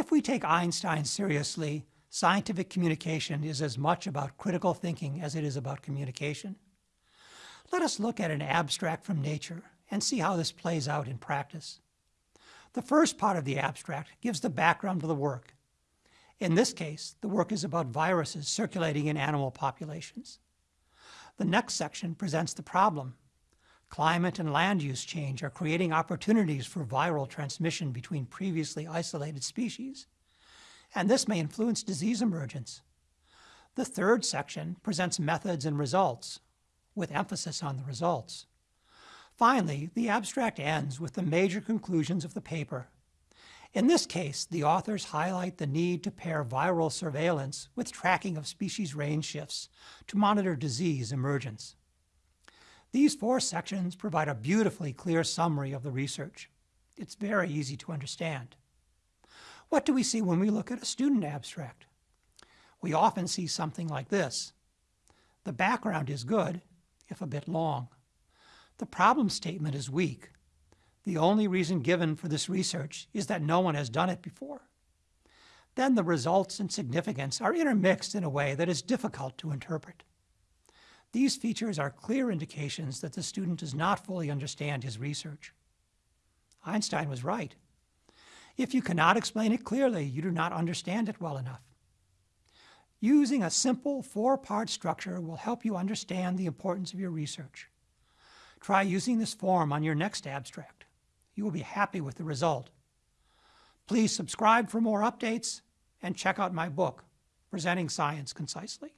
If we take Einstein seriously, scientific communication is as much about critical thinking as it is about communication. Let us look at an abstract from nature and see how this plays out in practice. The first part of the abstract gives the background to the work. In this case, the work is about viruses circulating in animal populations. The next section presents the problem. Climate and land use change are creating opportunities for viral transmission between previously isolated species, and this may influence disease emergence. The third section presents methods and results, with emphasis on the results. Finally, the abstract ends with the major conclusions of the paper. In this case, the authors highlight the need to pair viral surveillance with tracking of species range shifts to monitor disease emergence. These four sections provide a beautifully clear summary of the research. It's very easy to understand. What do we see when we look at a student abstract? We often see something like this. The background is good, if a bit long. The problem statement is weak. The only reason given for this research is that no one has done it before. Then the results and significance are intermixed in a way that is difficult to interpret. These features are clear indications that the student does not fully understand his research. Einstein was right. If you cannot explain it clearly, you do not understand it well enough. Using a simple four-part structure will help you understand the importance of your research. Try using this form on your next abstract. You will be happy with the result. Please subscribe for more updates and check out my book, Presenting Science Concisely.